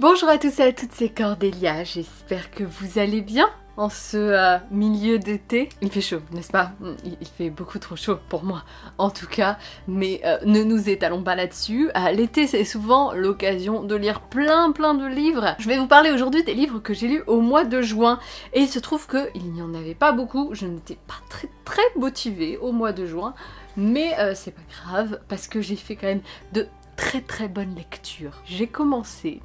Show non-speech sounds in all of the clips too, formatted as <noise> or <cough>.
Bonjour à tous et à toutes, c'est Cordélia, j'espère que vous allez bien en ce euh, milieu d'été. Il fait chaud, n'est-ce pas? Il, fait beaucoup trop chaud pour moi, en tout cas, mais euh, ne nous étalons pas là-dessus. Euh, l'été, c'est souvent l'occasion de lire plein plein de livres. Je vais vous parler aujourd'hui des livres que j'ai lus au mois de juin, et il se trouve qu'il n'y en avait pas beaucoup, je n'étais pas très très motivée au mois de juin, mais c'est pas grave, parce que j'ai fait quand même de très très bonnes lectures. J'ai commencé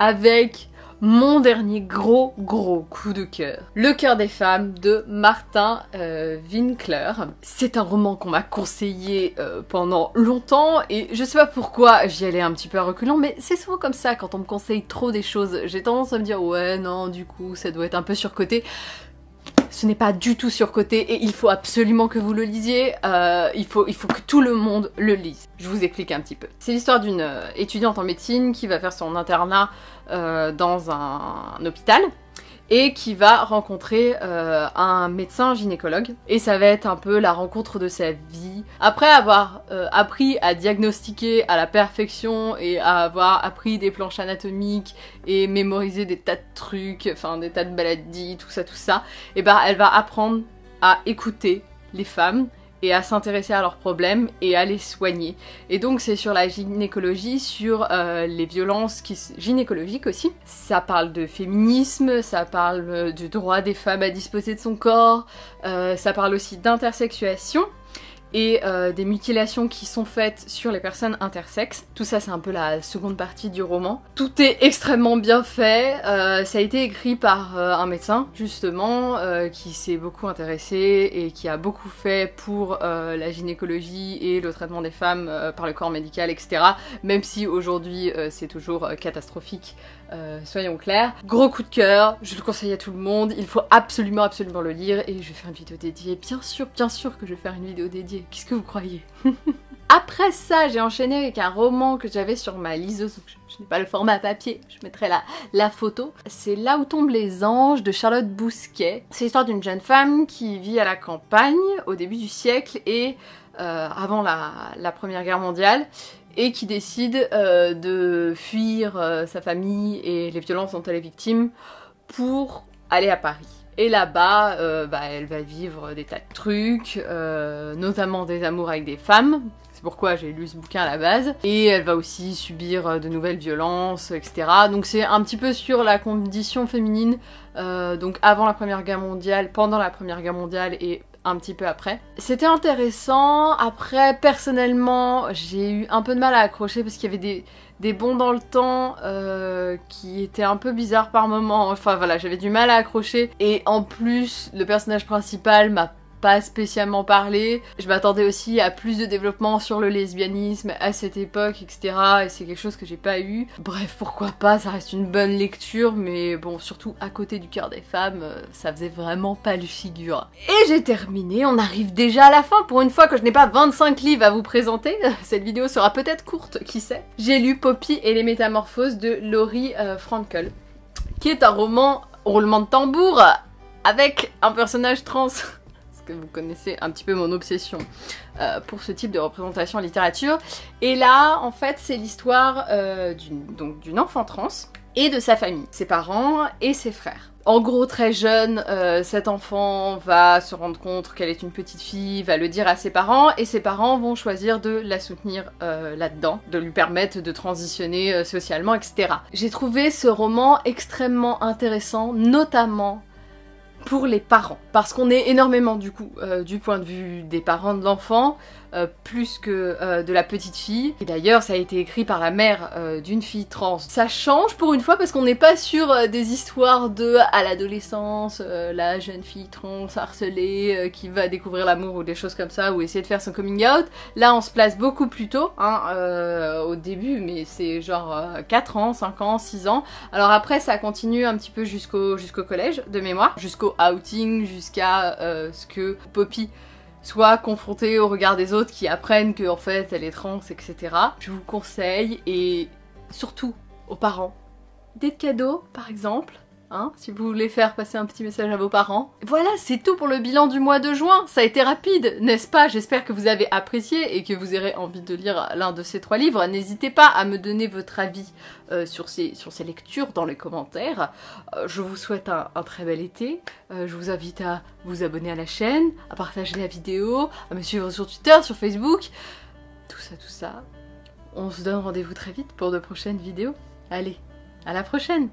avec mon dernier gros gros coup de cœur. Le cœur des femmes de Martin euh, Winkler. C'est un roman qu'on m'a conseillé euh, pendant longtemps et je sais pas pourquoi j'y allais un petit peu à reculons mais c'est souvent comme ça quand on me conseille trop des choses. J'ai tendance à me dire ouais non du coup ça doit être un peu surcoté ce n'est pas du tout surcoté et il faut absolument que vous le lisiez, euh, il, faut, que tout le monde le lise. Je vous explique un petit peu. C'est l'histoire d'une euh, étudiante en médecine qui va faire son internat euh, dans un hôpital et qui va rencontrer euh, un médecin gynécologue. Et ça va être un peu la rencontre de sa vie. Après avoir euh, appris à diagnostiquer à la perfection et à avoir appris des planches anatomiques et mémorisé des tas de trucs, enfin des tas de maladies, tout ça, tout ça, et ben elle va apprendre à écouter les femmes et à s'intéresser à leurs problèmes et à les soigner. Et donc c'est sur la gynécologie, sur euh, les violences gynécologiques aussi. Ça parle de féminisme, ça parle euh, du droit des femmes à disposer de son corps, euh, ça parle aussi d'intersexuation et euh, des mutilations qui sont faites sur les personnes intersexes. Tout ça c'est un peu la seconde partie du roman. Tout est extrêmement bien fait, euh, ça a été écrit par euh, un médecin justement qui s'est beaucoup intéressé et qui a beaucoup fait pour la gynécologie et le traitement des femmes par le corps médical etc. Même si aujourd'hui c'est toujours catastrophique, soyons clairs. Gros coup de cœur, je le conseille à tout le monde, il faut absolument absolument le lire et je vais faire une vidéo dédiée. Bien sûr, bien sûr que je vais faire une vidéo dédiée Qu'est-ce que vous croyez <laughs> Après ça, j'ai enchaîné avec un roman que j'avais sur ma liseuse. je, n'ai pas le format papier, je mettrai la, photo. C'est Là où tombent les anges de Charlotte Bousquet. C'est l'histoire d'une jeune femme qui vit à la campagne au début du siècle et euh, avant la, Première Guerre mondiale et qui décide euh, de fuir euh, sa famille et les violences dont elle est victime pour aller à Paris. Et là-bas, euh, bah, elle va vivre des tas de trucs, euh, notamment des amours avec des femmes. C'est pourquoi j'ai lu ce bouquin à la base. Et elle va aussi subir euh, de nouvelles violences, etc. Donc c'est un petit peu sur la condition féminine, donc avant la Première Guerre mondiale, pendant la Première Guerre mondiale et un petit peu après. C'était intéressant, après personnellement j'ai eu un peu de mal à accrocher parce qu'il y avait des, des bons dans le temps euh, qui étaient un peu bizarres par moments. Enfin voilà, j'avais du mal à accrocher. Et en plus, le personnage principal m'a pas spécialement parlé. Je m'attendais aussi à plus de développement sur le lesbianisme à cette époque, etc. Et c'est quelque chose que j'ai pas eu. Bref, pourquoi pas, ça reste une bonne lecture, mais bon, surtout à côté du cœur des femmes, euh, ça faisait vraiment pas le figure. Et j'ai terminé, on arrive déjà à la fin. Pour une fois que je n'ai pas 25 livres à vous présenter, cette vidéo sera peut-être courte, qui sait. J'ai lu Poppy et les métamorphoses de Laurie euh, Frankel, qui est un roman roulement de tambour avec un personnage trans <laughs> vous connaissez un petit peu mon obsession euh, pour ce type de représentation en littérature. Et là, en fait, c'est l'histoire euh, d'une enfant trans et de sa famille, ses parents et ses frères. En gros, très jeune, euh, cet enfant va se rendre compte qu'elle est une petite fille, va le dire à ses parents, et ses parents vont choisir de la soutenir là-dedans, de lui permettre de transitionner socialement, etc. J'ai trouvé ce roman extrêmement intéressant, notamment pour les parents. Parce qu'on est énormément du coup euh, du point de vue des parents de l'enfant, euh, plus que euh, de la petite fille. Et d'ailleurs ça a été écrit par la mère d'une fille trans. Ça change pour une fois parce qu'on n'est pas sur des histoires de à l'adolescence, la jeune fille trans harcelée qui va découvrir l'amour ou des choses comme ça, ou essayer de faire son coming out. Là on se place beaucoup plus tôt, hein, au début, mais c'est genre 4 ans, 5 ans, 6 ans. Alors après ça continue un petit peu jusqu'au jusqu'au collège de mémoire, jusqu'au outing, jusqu'à ce que Poppy soit confrontée au regard des autres qui apprennent qu'en fait elle est trans, etc. Je vous conseille, et surtout aux parents, des cadeaux par exemple, hein, si vous voulez faire passer un petit message à vos parents. Voilà, c'est tout pour le bilan du mois de juin. Ça a été rapide, n'est-ce pas? J'espère que vous avez apprécié et que vous aurez envie de lire l'un de ces trois livres. N'hésitez pas à me donner votre avis euh, sur, ces, sur ces lectures dans les commentaires. Euh, je vous souhaite un, très bel été. Euh, je vous invite à vous abonner à la chaîne, à partager la vidéo, à me suivre sur Twitter, sur Facebook. Tout ça, tout ça. On se donne rendez-vous très vite pour de prochaines vidéos. Allez, à la prochaine